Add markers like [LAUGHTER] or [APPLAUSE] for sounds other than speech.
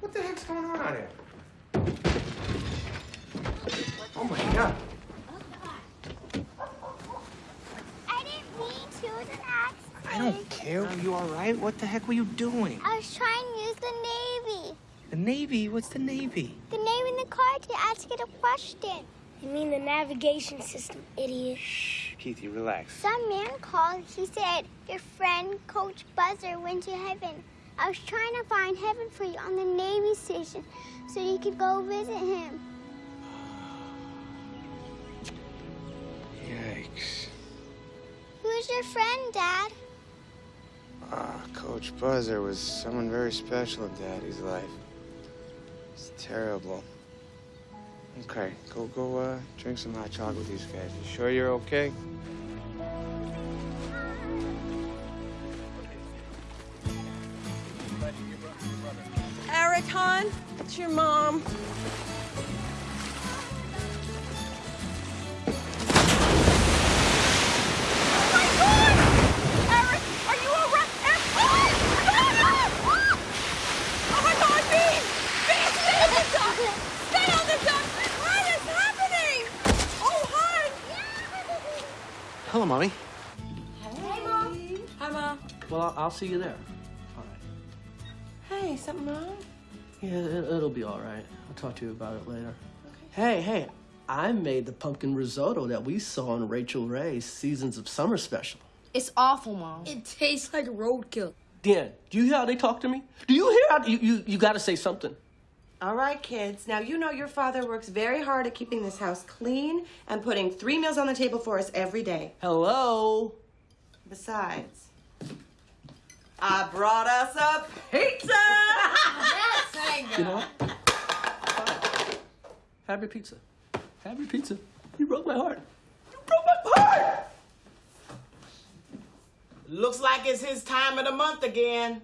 What the heck's going on out here? Oh my god. I didn't mean to. It was an accident. I don't care. Are you all right? What the heck were you doing? I was trying to use the Navy. The Navy? What's the Navy? The name in the card to ask it a question. You mean the navigation system, idiot. Shh, Keithy, relax. Some man called. He said, Your friend, Coach Buzzer, went to heaven. I was trying to find heaven for you on the Navy station so you could go visit him. Yikes. Who's your friend, Dad? Ah, Coach Buzzer was someone very special in Daddy's life. It's terrible. Okay, go go uh drink some hot chocolate with these guys. You sure you're okay? What is happening? Oh, hon! Hello, Mommy. Hey, Mom. Hi, Mom. Well, I'll, I'll see you there. All right. Hey, something wrong? Yeah, it, it'll be all right. I'll talk to you about it later. Hey, hey, I made the pumpkin risotto that we saw in Rachael Ray's Seasons of Summer special. It's awful, Mom. It tastes like roadkill. Dan, do you hear how they talk to me? Do you hear how you you, you got to say something? All right, kids. Now, you know your father works very hard at keeping this house clean and putting three meals on the table for us every day. Hello. Besides, I brought us a pizza! [LAUGHS] You know what? Fine. Have your pizza. Have your pizza. You broke my heart. You broke my heart. Looks like it's his time of the month again.